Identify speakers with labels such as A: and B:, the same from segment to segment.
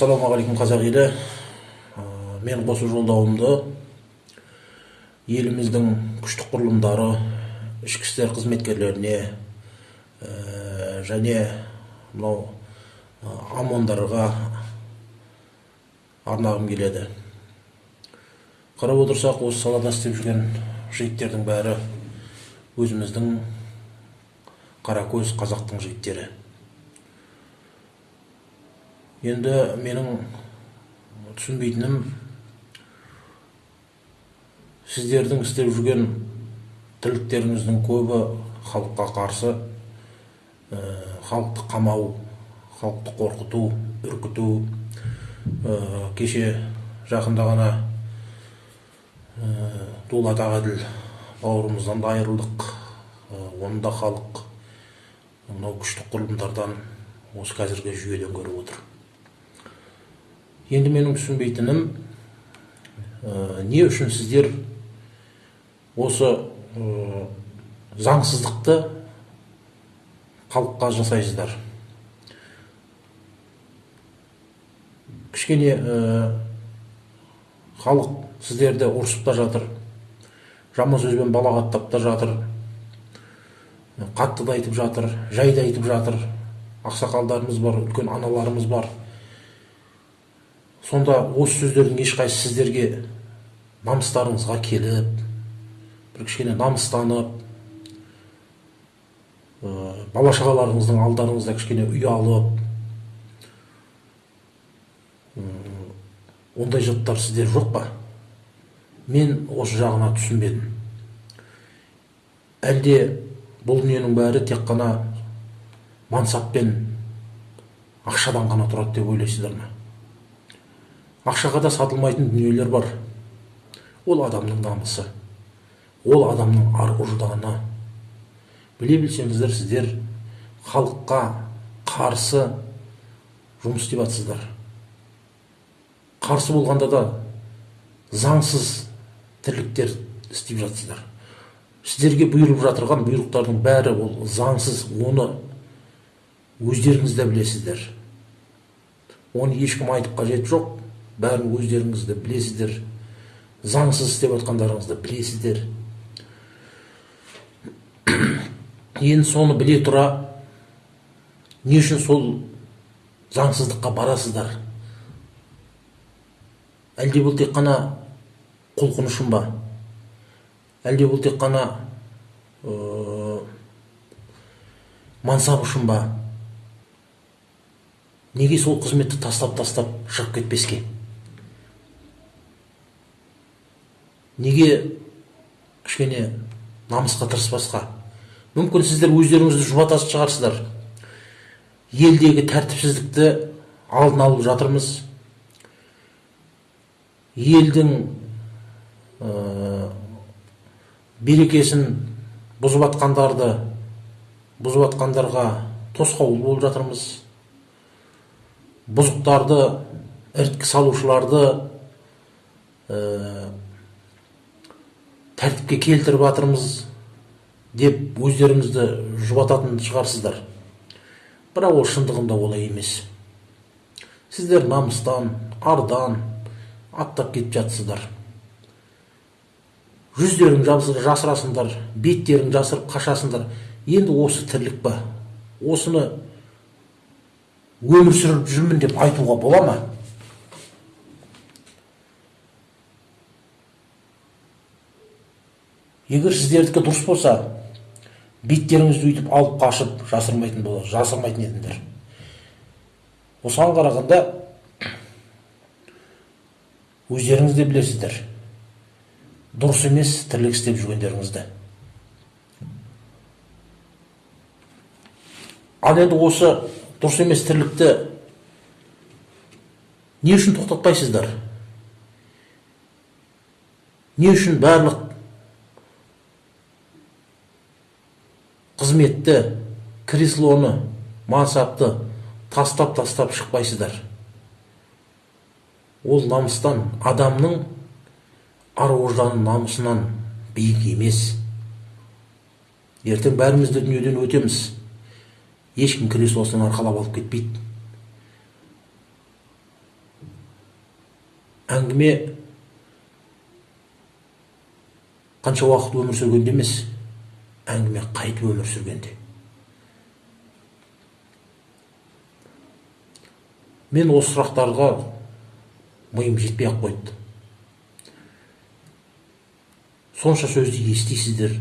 A: ассалаумағалейкум қазақ елі мен осы жолдауымды еліміздің күштік құрылымдары ішкі істер қызметкерлеріне ә, және мынау омондарға арнағым келеді қарап отырсақ осы салада істеп жүрген жігіттердің бәрі өзіміздің қаракөз қазақтың жігіттері енді менің түсінбейтінім сіздердің істеп жүрген тірліктеріңіздің көбі халыққа қарсы ә, халықты қамау халықты қорқыту үркіту ә, кеше жақында ғана ә, дулат ағаділ бауырымыздан да айырылдық. Ә, оны да халық мынау күштік құрылымдардан осы қазіргі жүйеден көріп отыр. Енді менің түсінбейтінім ә, не үшін сіздер осы ә, заңсыздықты халыққа жасайсыздар? Кішкене ә, халық сіздерді ұрсып та жатыр жаман сөзбен балағаттап та жатыр қатты да айтып жатыр жай да айтып жатыр. Ақсақалдарымыз бар үлкен аналарымыз бар. Сонда осы сөздердің ешқайсысы сіздерге намыстарыңызға келіп бір кішкене намыстанып ә, бала шағаларыңыздың алдарыңызда кішкене ұялып ондай жаттар сіздер жоқ па? Мен осы жағына түсінбедім. Әлде бұл дүниенің бәрі тек қана мансап пен ақшадан ғана тұрады деп ойлайсыздар ма? Ақшаға да сатылмайтын дүниелер бар. Ол адамның намысы. Ол адамның ар ұжданы біле білсеңіздер сіздер халыққа қарсы жұмыс істеп жатсыздар қарсы болғанда да заңсыз тірліктер істеп жатсыздар. Сіздерге бұйырып жатырған бұйрықтардың бәрі ол заңсыз оны өздеріңіз де білесіздер. Оны ешкім айтып қажеті жоқ. Бәрін өздеріңіз де білесіздер. Заңсыз істеп жатқандарыңызды білесіздер. Енді соны біле тұра не үшін сол заңсыздыққа барасыздар? Әлде бұл тек қана құлқын үшін ба? Әлде бұл тек қана ә, мансап үшін ба? Неге сол қызметті тастап тастап шығып кетпеске? Неге кішкене намысқа тырыспасқа? Мүмкін сіздер өздеріңізді жұбататын шығарсыздар. Елдегі тәртіпсіздікті алдын алып жатырмыз. Елдің ә, берекесін бұзып жатқандарды бұзып жатқандарға тосқауыл болып жатырмыз. Бұзықтарды іріткі салушыларды ә, тәртіпке келтіріп жатырмыз деп өздеріңізді жұбататын шығарсыздар. Бірақ ол шындығында олай емес. Сіздер намыстан ардан аттап кетіп жатсыздар. Жүздерің жасырасыңдар беттерің жасырып қашасыңдар. Енді осы тірлік па? Осыны өмір сүріп жүрмін деп айтуға бола ма? Егер сіздердікі дұрыс болса беттеріңізді өйтіп алып қашып жасырмайтын бола жасырмайтын едіңдер. Осыған қарағанда өздеріңіз де білесіздер. Дұрыс емес тірлік істеп жүргендеріңізді. Ал енді осы дұрыс емес тірлікті не үшін тоқтатпайсыздар? Не үшін барлық қызметті креслоны мансапты тастап тастап шықпайсыздар. Ол намыстан адамның ар намысынан биік емес. Ертең бәріміз де дүниеден өтеміз. Ешкім креслосынан арқалап алып кетпейді. Әңгіме қанша уақыт өмір сүргенде емес. Әңгіме қайтып өмір сүргенде. Мен осы сұрақтарға миым жетпей ақ қойды сонша сөзді естисіздер.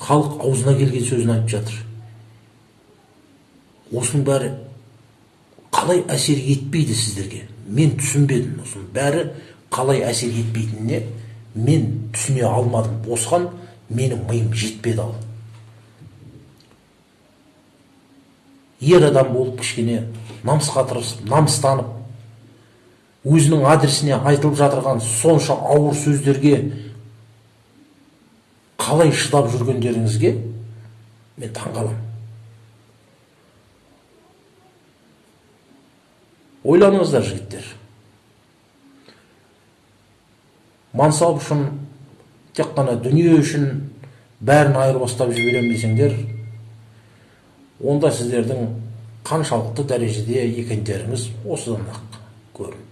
A: Халық аузына келген сөзін айтып жатыр. Осының бәрі қалай әсер етпейді сіздерге? Мен түсінбедім осының бәрі қалай әсер етпейтініне мен түсіне алмадым. Осыған менің миым жетпеді ал ер адам болып кішкене намысқа тырысып намыстанып өзінің адресіне айтылып жатырған сонша ауыр сөздерге қалай шыдап жүргендеріңізге мен таңқаламын ойланыңыздар жігіттер. Мансап үшін тек қана дүние үшін бәрін айырбастап жіберемін десеңдер онда сіздердің қаншалықты дәрежеде екендеріңіз осыдан ақ көрінді